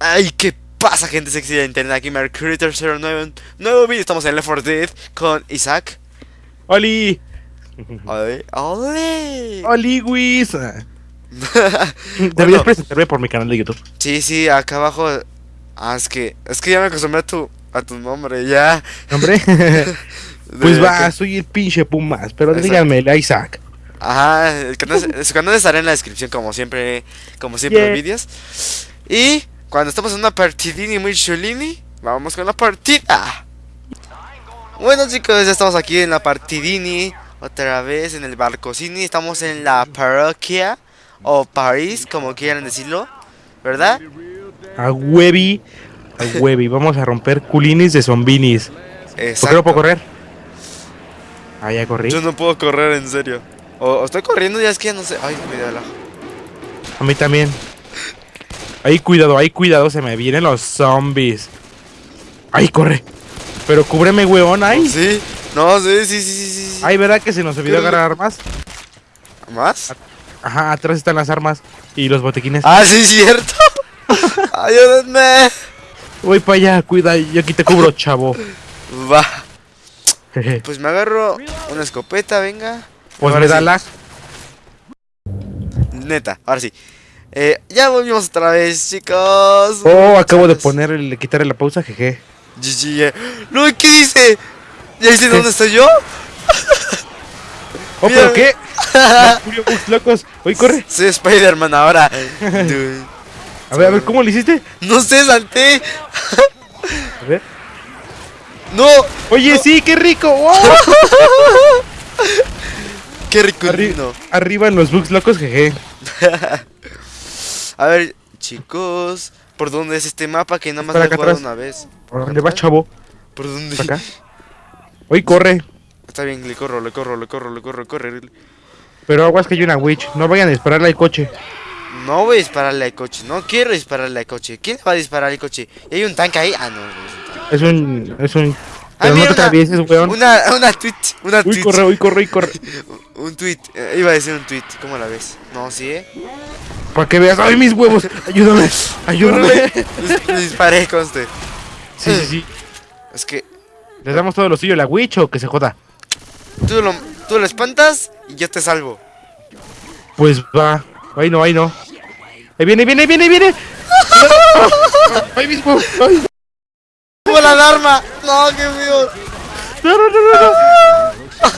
Ay, ¿qué pasa, gente sexy de internet? Aquí Mercury09, nuevo vídeo. Estamos en Left 4 Dead con Isaac. ¡Oli! ¡Ole! ¡Ole! ¡Oli, Wiz! Bueno. Deberías presentarme por mi canal de YouTube. Sí, sí, acá abajo. Ah, es que, es que ya me acostumbré a tu, a tu nombre, ya. ¿Hombre? De pues va, que- soy el pinche Pumas, pero Exacto. díganme, Isaac. Ajá, el canal, su canal estará en la descripción, como siempre, como siempre, Yeah. los vídeos. Y cuando estamos en una partidini muy chulini, vamos con la partida. Bueno, chicos, ya estamos aquí en la partidini, otra vez en el barcocini. Estamos en la parroquia o París, como quieran decirlo, ¿verdad? A huevi, a huevi. Vamos a romper culinis de zombinis. ¿Por qué no Exacto. puedo correr? Ah, ya corrí. Yo no puedo correr, en serio. O, o estoy corriendo, ya es que no sé. Ay, cuidado. A mí también. Ahí cuidado, ahí cuidado, se me vienen los zombies. Ahí corre. Pero cúbreme, weón, ahí. Sí, no, sí, sí, sí, sí, sí. Ay, ¿verdad que se nos olvidó agarrar armas? ¿Más? Ajá, atrás están las armas y los botequines. Ah, sí, cierto. Ayúdenme. Voy para allá, cuida, yo aquí te cubro, chavo. Va. Pues me agarro una escopeta, venga. Pues Ahora me da sí. lag. Neta, ahora sí. Eh, ya volvimos otra vez, chicos. Oh, acabo de Chicos. ponerle, quitarle la pausa, jeje. GG. eh. No, ¿qué dice? ¿Ya dice dónde estoy yo? Oh, ¿pero qué? Bugs locos. Oye, corre. Soy Spider-Man ahora. A ver, a ver, ¿cómo le hiciste? No sé, salté. A ver. No. Oye, sí, qué rico. Qué rico el Arri- vino. Arriba en los bugs locos, jeje. A ver, chicos. ¿Por dónde es este mapa que nada más lo he jugado una vez? ¿Por dónde va, chavo? ¿Por dónde? ¿Para acá? Oye, corre. Está bien, le corro, le corro, le corro, le corro, corre. Pero aguas que hay una witch. No vayan a dispararle al coche. No voy a dispararle al coche, no quiero dispararle al coche. ¿Quién le va a disparar al coche? ¿Y hay un tanque ahí? Ah, no, no es un. Es un. Ah, no mira, te atravieses, weón. Una, una tweet, una Uy, tweet. corre, uy, corre, uy, corre. Un tweet, eh, iba a decir un tweet, ¿cómo la ves? No, sí, eh. Para que veas. ¡Ay, mis huevos! Ayúdame, ayúdame. Le- le disparé, conste. Sí, sí, sí. Es que ¿Les damos todo lo suyo a la witch o que se joda? tú lo, tú lo espantas y yo te salvo. Pues va. Ahí no, ahí no. Ahí viene, viene, viene, viene. ¡Ay, mis huevos! ¡Ay! ¡Como la alarma! ¡No, qué feo! ¡No, no, no, no! no.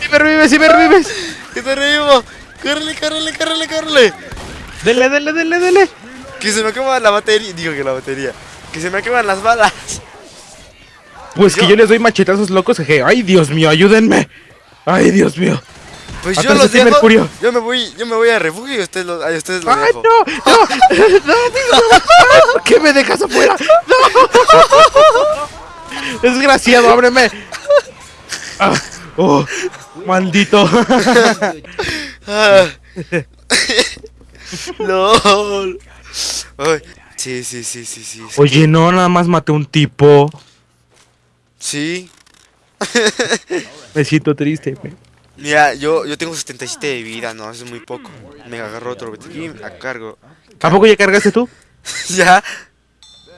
¡Sí me revives, sí me revives! ¡Que te reímos! ¡Córrele, córrele, córrele, córrele! ¡Dele, dele, dele, dele! Que se me quema la batería. Digo que la batería. Que se me queman las balas. Pues que Yo- les doy machetazos locos, jeje. ¡Ay, Dios mío, ayúdenme! ¡Ay, Dios mío! Pues yo los dejo. Mercurio. Yo me voy, yo me voy a refugio y ustedes los, ay, ustedes los ¡Ay, dejo. no! ¡No! ¡No! ¡No! ¿Por qué me dejas afuera? ¡No! ¡Desgraciado, ábreme! Ah, ¡Oh! ¡Maldito! LOL. Ay, sí, sí, sí, sí, sí. Oye, no, nada más maté a un tipo. Sí. Me siento triste. me- Mira, yo, yo tengo 77 de vida, no, eso es muy poco. Me agarro otro botiquín, a cargo. ¿A poco ya cargaste tú? ya.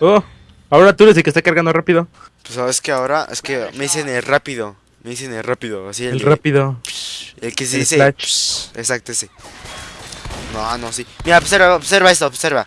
Oh, ahora tú eres el que está cargando rápido. Pues sabes que ahora es que me dicen el rápido. Me dicen el rápido, así el, rápido. El que se el dice. psh, exacto, ese. No, no, sí. Mira, observa, observa esto, observa.